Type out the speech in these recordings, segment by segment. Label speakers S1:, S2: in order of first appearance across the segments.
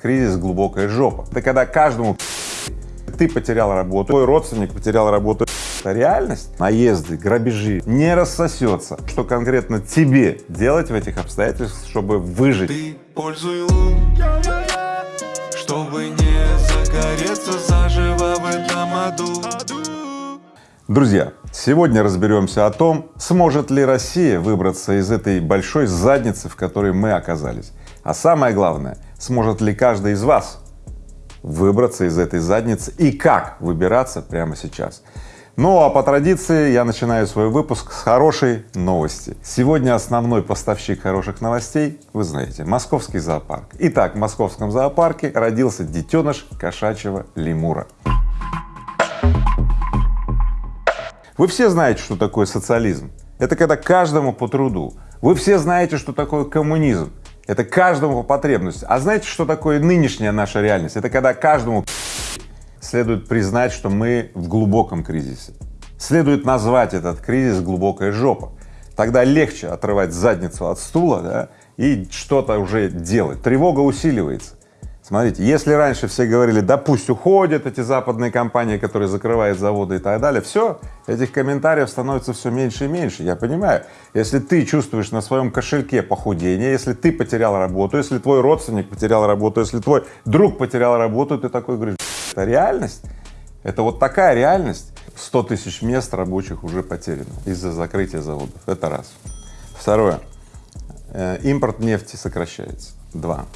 S1: кризис глубокая жопа. Это когда каждому ты потерял работу, твой родственник потерял работу. Это реальность. Наезды, грабежи не рассосется. Что конкретно тебе делать в этих обстоятельствах, чтобы выжить?
S2: Ты пользуй лун, чтобы не загореться заживо в этом аду.
S1: Друзья, сегодня разберемся о том, сможет ли Россия выбраться из этой большой задницы, в которой мы оказались. А самое главное, сможет ли каждый из вас выбраться из этой задницы и как выбираться прямо сейчас. Ну а по традиции я начинаю свой выпуск с хорошей новости. Сегодня основной поставщик хороших новостей, вы знаете, московский зоопарк. Итак, в московском зоопарке родился детеныш кошачьего лемура. Вы все знаете, что такое социализм. Это когда каждому по труду. Вы все знаете, что такое коммунизм. Это каждому по потребности. А знаете, что такое нынешняя наша реальность? Это когда каждому следует признать, что мы в глубоком кризисе. Следует назвать этот кризис глубокая жопа. Тогда легче отрывать задницу от стула, да, и что-то уже делать. Тревога усиливается. Смотрите, если раньше все говорили, да пусть уходят эти западные компании, которые закрывают заводы и так далее, все, этих комментариев становится все меньше и меньше, я понимаю. Если ты чувствуешь на своем кошельке похудение, если ты потерял работу, если твой родственник потерял работу, если твой друг потерял работу, ты такой говоришь, это реальность, это вот такая реальность. 100 тысяч мест рабочих уже потеряно из-за закрытия заводов, это раз. Второе, э, импорт нефти сокращается, два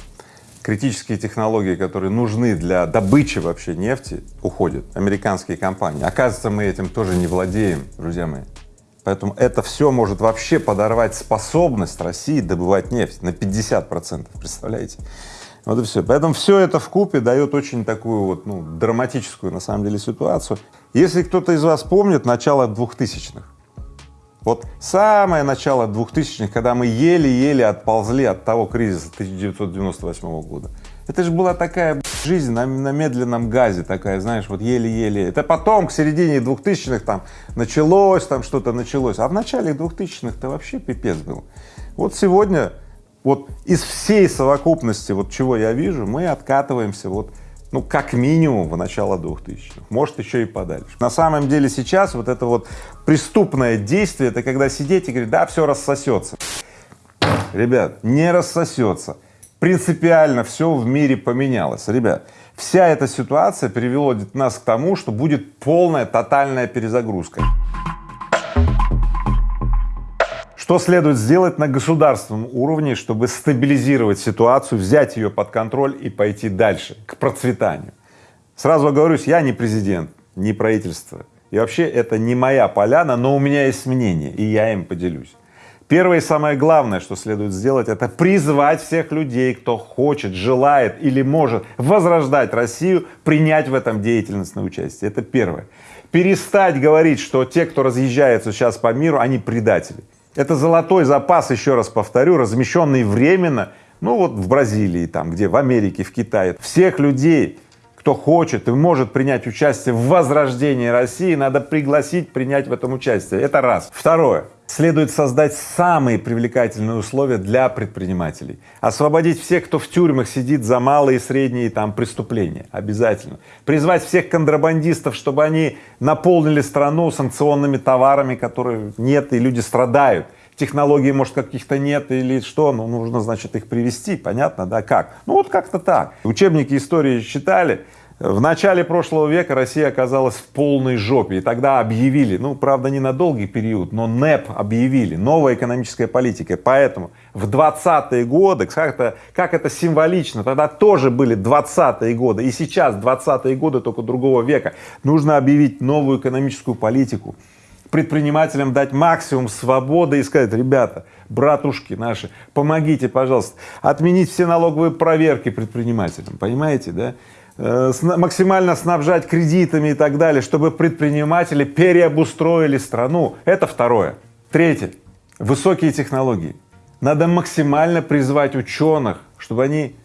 S1: критические технологии, которые нужны для добычи вообще нефти, уходят, американские компании. Оказывается, мы этим тоже не владеем, друзья мои. Поэтому это все может вообще подорвать способность России добывать нефть на 50 процентов, представляете? Вот и все. Поэтому все это в купе дает очень такую вот, ну, драматическую на самом деле ситуацию. Если кто-то из вас помнит начало двухтысячных, вот самое начало 2000-х, когда мы еле-еле отползли от того кризиса 1998 года, это же была такая жизнь на, на медленном газе, такая, знаешь, вот еле-еле. Это потом, к середине 2000-х там началось, там что-то началось, а в начале 2000-х-то вообще пипец был. Вот сегодня, вот из всей совокупности, вот чего я вижу, мы откатываемся вот ну, как минимум в начало 2000-х, может еще и подальше. На самом деле сейчас вот это вот преступное действие, это когда сидеть и говорить, да, все рассосется. Ребят, не рассосется. Принципиально все в мире поменялось. Ребят, вся эта ситуация привела нас к тому, что будет полная тотальная перезагрузка. Что следует сделать на государственном уровне, чтобы стабилизировать ситуацию, взять ее под контроль и пойти дальше, к процветанию? Сразу оговорюсь, я не президент, не правительство. И вообще это не моя поляна, но у меня есть мнение, и я им поделюсь. Первое и самое главное, что следует сделать, это призвать всех людей, кто хочет, желает или может возрождать Россию, принять в этом деятельностное участие. Это первое. Перестать говорить, что те, кто разъезжается сейчас по миру, они предатели. Это золотой запас, еще раз повторю, размещенный временно, ну вот в Бразилии, там, где в Америке, в Китае. Всех людей, кто хочет и может принять участие в возрождении России, надо пригласить принять в этом участие. Это раз. Второе следует создать самые привлекательные условия для предпринимателей, освободить всех, кто в тюрьмах сидит за малые и средние там преступления, обязательно, призвать всех контрабандистов, чтобы они наполнили страну санкционными товарами, которые нет, и люди страдают, технологий, может, каких-то нет или что, ну, нужно, значит, их привести, понятно, да, как? Ну, вот как-то так. Учебники истории читали, в начале прошлого века Россия оказалась в полной жопе, и тогда объявили, ну, правда, не на долгий период, но НЭП объявили, новая экономическая политика, поэтому в 20-е годы, как это, как это символично, тогда тоже были 20-е годы, и сейчас 20-е годы только другого века, нужно объявить новую экономическую политику, предпринимателям дать максимум свободы и сказать, ребята, братушки наши, помогите, пожалуйста, отменить все налоговые проверки предпринимателям, понимаете, да? Э, максимально снабжать кредитами и так далее, чтобы предприниматели переобустроили страну. Это второе. Третье. Высокие технологии. Надо максимально призвать ученых, чтобы они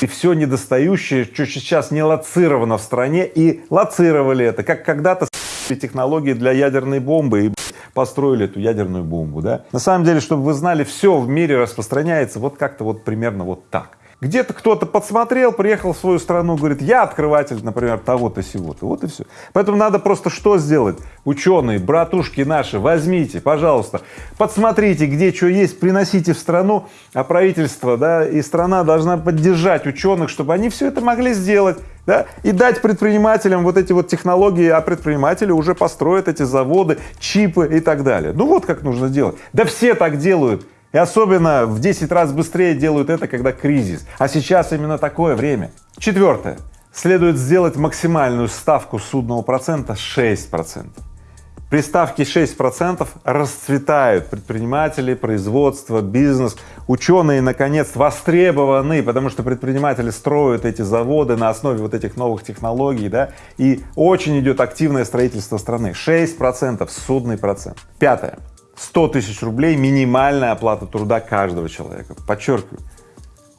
S1: и все недостающее, что сейчас не лоцировано в стране, и лоцировали это, как когда-то технологии для ядерной бомбы и построили эту ядерную бомбу, да. На самом деле, чтобы вы знали, все в мире распространяется вот как-то вот примерно вот так. Где-то кто-то подсмотрел, приехал в свою страну, говорит, я открыватель, например, того-то сего-то. Вот и все. Поэтому надо просто что сделать? Ученые, братушки наши, возьмите, пожалуйста, подсмотрите, где что есть, приносите в страну, а правительство, да, и страна должна поддержать ученых, чтобы они все это могли сделать, да, и дать предпринимателям вот эти вот технологии, а предприниматели уже построят эти заводы, чипы и так далее. Ну вот как нужно делать. Да все так делают. И особенно в 10 раз быстрее делают это, когда кризис. А сейчас именно такое время. Четвертое. Следует сделать максимальную ставку судного процента 6%. При ставке 6% расцветают предприниматели, производство, бизнес. Ученые, наконец, востребованы, потому что предприниматели строят эти заводы на основе вот этих новых технологий, да, и очень идет активное строительство страны. 6% судный процент. Пятое. 100 тысяч рублей минимальная оплата труда каждого человека. Подчеркиваю,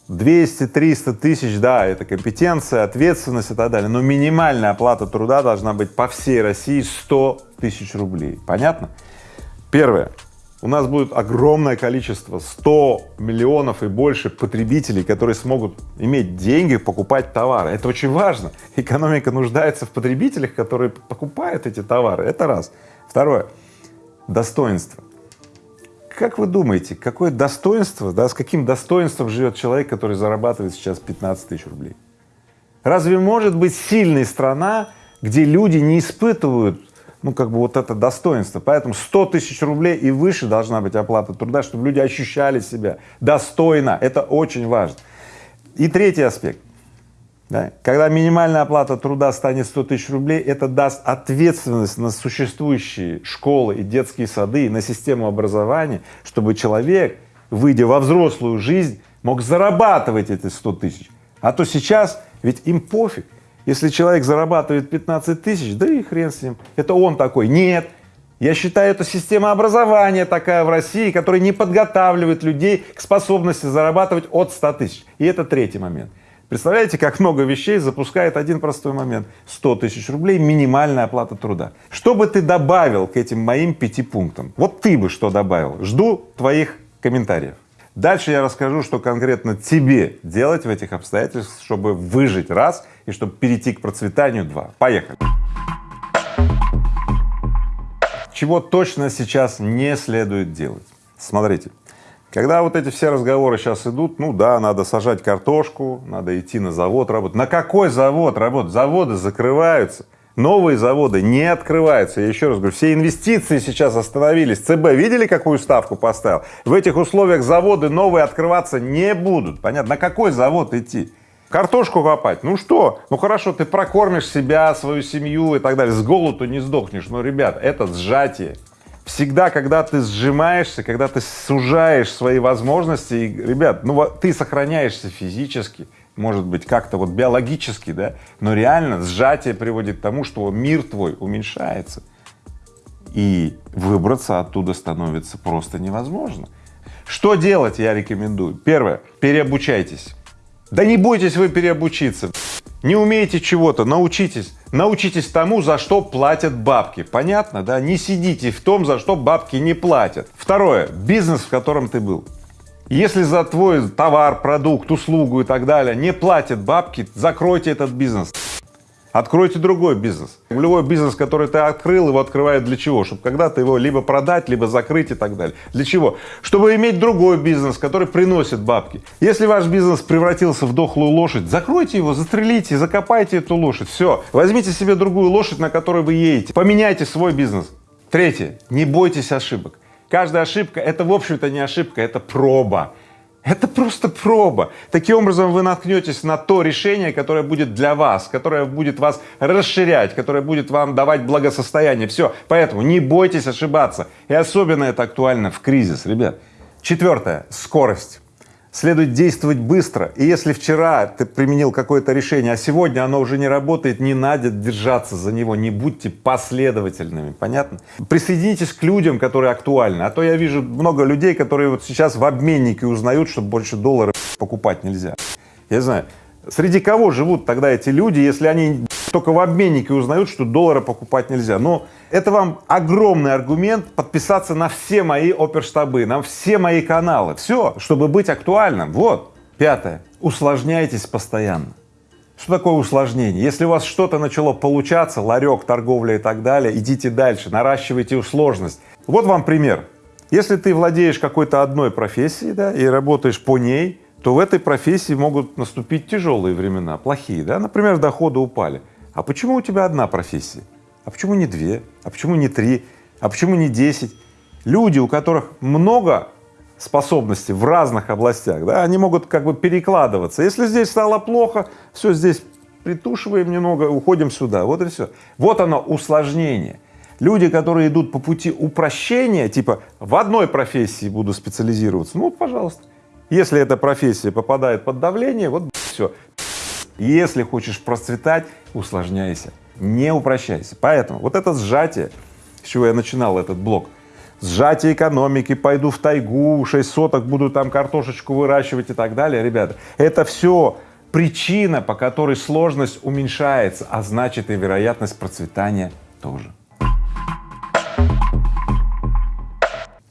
S1: 200-300 тысяч, да, это компетенция, ответственность и так далее, но минимальная оплата труда должна быть по всей России 100 тысяч рублей. Понятно? Первое. У нас будет огромное количество, 100 миллионов и больше потребителей, которые смогут иметь деньги, покупать товары. Это очень важно. Экономика нуждается в потребителях, которые покупают эти товары. Это раз. Второе. Достоинство. Как вы думаете, какое достоинство, да, с каким достоинством живет человек, который зарабатывает сейчас 15 тысяч рублей? Разве может быть сильная страна, где люди не испытывают, ну, как бы вот это достоинство? Поэтому 100 тысяч рублей и выше должна быть оплата труда, чтобы люди ощущали себя достойно. Это очень важно. И третий аспект. Да? Когда минимальная оплата труда станет 100 тысяч рублей, это даст ответственность на существующие школы и детские сады, и на систему образования, чтобы человек, выйдя во взрослую жизнь, мог зарабатывать эти 100 тысяч. А то сейчас ведь им пофиг, если человек зарабатывает 15 тысяч, да и хрен с ним, это он такой. Нет, я считаю, это система образования такая в России, которая не подготавливает людей к способности зарабатывать от 100 тысяч. И это третий момент. Представляете, как много вещей запускает один простой момент. 100 тысяч рублей минимальная оплата труда. Что бы ты добавил к этим моим пяти пунктам? Вот ты бы что добавил? Жду твоих комментариев. Дальше я расскажу, что конкретно тебе делать в этих обстоятельствах, чтобы выжить раз и чтобы перейти к процветанию два. Поехали! Чего точно сейчас не следует делать? Смотрите, когда вот эти все разговоры сейчас идут, ну да, надо сажать картошку, надо идти на завод работать. На какой завод работать? Заводы закрываются, новые заводы не открываются. Я еще раз говорю, все инвестиции сейчас остановились. ЦБ видели, какую ставку поставил? В этих условиях заводы новые открываться не будут. Понятно? На какой завод идти? Картошку копать? Ну что? Ну хорошо, ты прокормишь себя, свою семью и так далее. С голоду не сдохнешь. Но, ребят, это сжатие всегда, когда ты сжимаешься, когда ты сужаешь свои возможности, и, ребят, ну ты сохраняешься физически, может быть, как-то вот биологически, да, но реально сжатие приводит к тому, что мир твой уменьшается, и выбраться оттуда становится просто невозможно. Что делать, я рекомендую? Первое, переобучайтесь. Да не бойтесь вы переобучиться. Не умеете чего-то, научитесь. Научитесь тому, за что платят бабки. Понятно, да? Не сидите в том, за что бабки не платят. Второе. Бизнес, в котором ты был. Если за твой товар, продукт, услугу и так далее не платят бабки, закройте этот бизнес. Откройте другой бизнес. Любой бизнес, который ты открыл, его открывают для чего? Чтобы когда-то его либо продать, либо закрыть и так далее. Для чего? Чтобы иметь другой бизнес, который приносит бабки. Если ваш бизнес превратился в дохлую лошадь, закройте его, застрелите, закопайте эту лошадь. Все, возьмите себе другую лошадь, на которой вы едете, поменяйте свой бизнес. Третье. Не бойтесь ошибок. Каждая ошибка — это, в общем-то, не ошибка, это проба. Это просто проба. Таким образом вы наткнетесь на то решение, которое будет для вас, которое будет вас расширять, которое будет вам давать благосостояние. Все. Поэтому не бойтесь ошибаться. И особенно это актуально в кризис, ребят. Четвертое. Скорость следует действовать быстро. И если вчера ты применил какое-то решение, а сегодня оно уже не работает, не надо держаться за него, не будьте последовательными, понятно? Присоединитесь к людям, которые актуальны, а то я вижу много людей, которые вот сейчас в обменнике узнают, что больше долларов покупать нельзя. Я знаю, среди кого живут тогда эти люди, если они только в обменнике узнают, что доллара покупать нельзя. Но это вам огромный аргумент подписаться на все мои оперштабы, на все мои каналы. Все, чтобы быть актуальным. Вот. Пятое. Усложняйтесь постоянно. Что такое усложнение? Если у вас что-то начало получаться, ларек, торговля и так далее, идите дальше, наращивайте сложность. Вот вам пример. Если ты владеешь какой-то одной профессией, да, и работаешь по ней, то в этой профессии могут наступить тяжелые времена, плохие, да, например, доходы упали. А почему у тебя одна профессия? А почему не две? А почему не три? А почему не десять? Люди, у которых много способностей в разных областях, да, они могут как бы перекладываться. Если здесь стало плохо, все здесь притушиваем немного, уходим сюда, вот и все. Вот оно усложнение. Люди, которые идут по пути упрощения, типа в одной профессии буду специализироваться, ну, пожалуйста. Если эта профессия попадает под давление, вот все. Если хочешь процветать, усложняйся, не упрощайся. Поэтому вот это сжатие, с чего я начинал этот блок, сжатие экономики, пойду в тайгу, 6 соток буду там картошечку выращивать и так далее, ребята, это все причина, по которой сложность уменьшается, а значит и вероятность процветания тоже.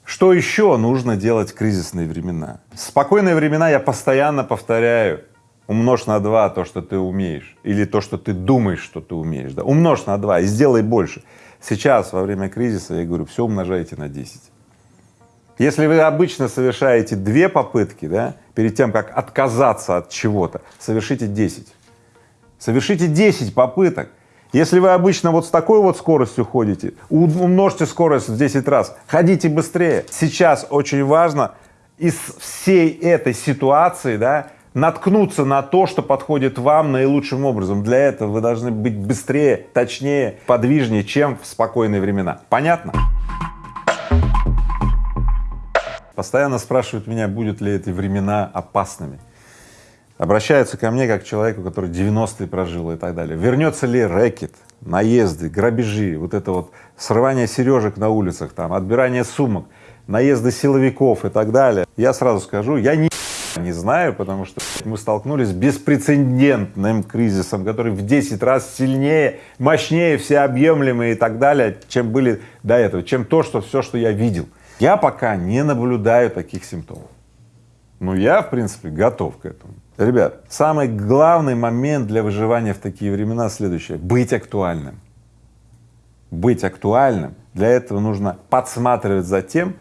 S1: Что еще нужно делать в кризисные времена? Спокойные времена я постоянно повторяю, умножь на два то, что ты умеешь, или то, что ты думаешь, что ты умеешь, да, умножь на два и сделай больше. Сейчас, во время кризиса, я говорю, все умножайте на 10. Если вы обычно совершаете две попытки, да, перед тем, как отказаться от чего-то, совершите 10. Совершите 10 попыток, если вы обычно вот с такой вот скоростью ходите, умножьте скорость в 10 раз, ходите быстрее. Сейчас очень важно из всей этой ситуации, да, наткнуться на то, что подходит вам наилучшим образом. Для этого вы должны быть быстрее, точнее, подвижнее, чем в спокойные времена. Понятно? Постоянно спрашивают меня, будут ли эти времена опасными обращаются ко мне как к человеку, который 90-е прожил и так далее. Вернется ли рэкет, наезды, грабежи, вот это вот срывание сережек на улицах, там, отбирание сумок, наезды силовиков и так далее. Я сразу скажу, я не не знаю, потому что мы столкнулись с беспрецедентным кризисом, который в 10 раз сильнее, мощнее, всеобъемлемый и так далее, чем были до этого, чем то, что все, что я видел. Я пока не наблюдаю таких симптомов. Но я, в принципе, готов к этому. Ребят, самый главный момент для выживания в такие времена следующее — быть актуальным. Быть актуальным. Для этого нужно подсматривать за тем,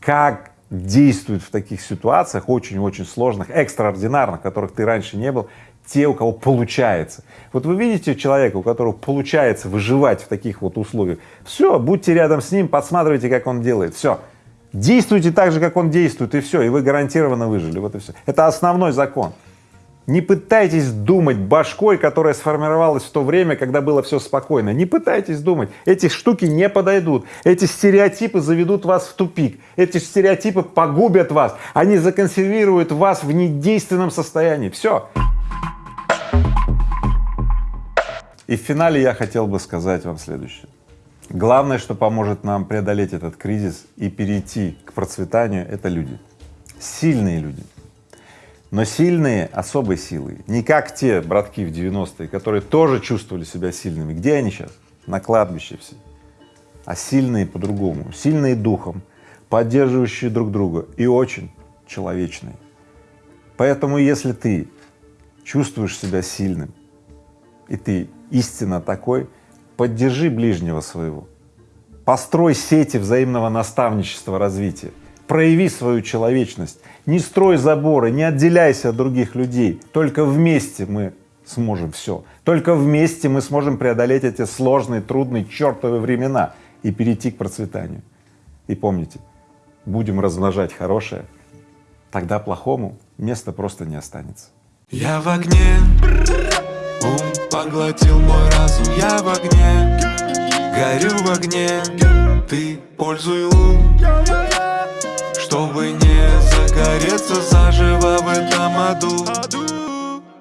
S1: как действуют в таких ситуациях, очень-очень сложных, экстраординарных, которых ты раньше не был, те, у кого получается. Вот вы видите человека, у которого получается выживать в таких вот условиях, все, будьте рядом с ним, подсматривайте, как он делает, все. Действуйте так же, как он действует, и все, и вы гарантированно выжили, вот и все. Это основной закон. Не пытайтесь думать башкой, которая сформировалась в то время, когда было все спокойно. Не пытайтесь думать. Эти штуки не подойдут. Эти стереотипы заведут вас в тупик. Эти стереотипы погубят вас. Они законсервируют вас в недейственном состоянии. Все. И в финале я хотел бы сказать вам следующее. Главное, что поможет нам преодолеть этот кризис и перейти к процветанию — это люди, сильные люди. Но сильные особой силой, не как те братки в 90-е, которые тоже чувствовали себя сильными. Где они сейчас? На кладбище все. А сильные по-другому, сильные духом, поддерживающие друг друга и очень человечные. Поэтому если ты чувствуешь себя сильным, и ты истинно такой, поддержи ближнего своего, построй сети взаимного наставничества, развития, прояви свою человечность, не строй заборы, не отделяйся от других людей, только вместе мы сможем все, только вместе мы сможем преодолеть эти сложные, трудные, чертовы времена и перейти к процветанию. И помните, будем размножать хорошее, тогда плохому места просто не останется.
S2: Я в огне, ум Поглотил мой разум, я в огне. Горю в огне. Ты пользуй лун Чтобы не загореться заживо в этом аду